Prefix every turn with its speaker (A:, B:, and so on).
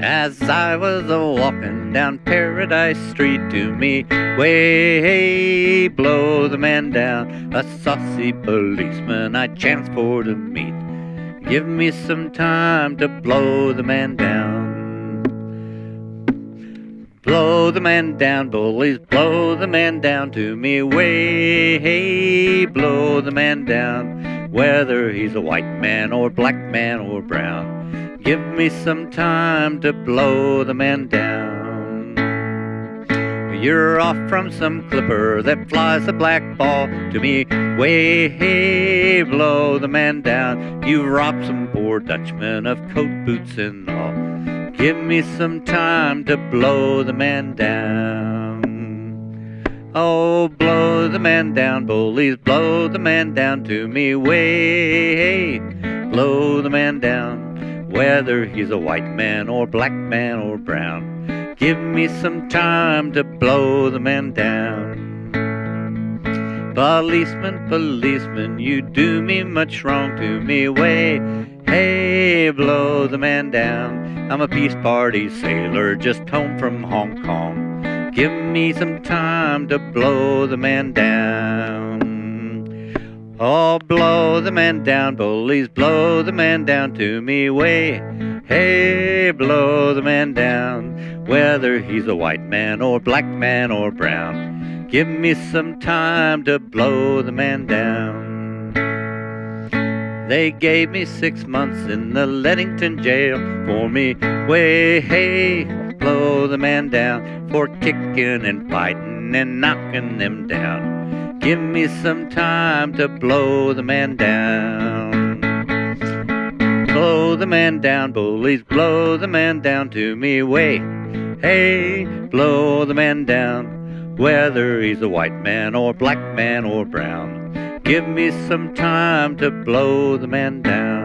A: As I was a walking down Paradise Street to me, way hey, blow the man down, a saucy policeman I chanced for to meet. Give me some time to blow the man down. Blow the man down, bullies, blow the man down to me, way hey, blow the man down, whether he's a white man or black man or brown. Give me some time to blow the man down. You're off from some clipper that flies a black ball to me. Way, hey, blow the man down. You robbed some poor Dutchman of coat, boots, and all. Give me some time to blow the man down. Oh, blow the man down, bullies, blow the man down to me. Way, hey, blow the man down whether he's a white man or black man or brown. Give me some time to blow the man down. Policeman, policeman, you do me much wrong to me. Way, hey, blow the man down. I'm a peace party sailor just home from Hong Kong. Give me some time to blow the man down. Oh, blow the man down, bullies, blow the man down to me way. Hey, blow the man down, whether he's a white man or black man or brown. Give me some time to blow the man down. They gave me six months in the Leadington jail for me way. Hey, blow the man down for kicking and fighting and knocking them down. Give me some time to blow the man down. Blow the man down, bullies, blow the man down to me way. Hey, blow the man down, whether he's a white man or black man or brown. Give me some time to blow the man down.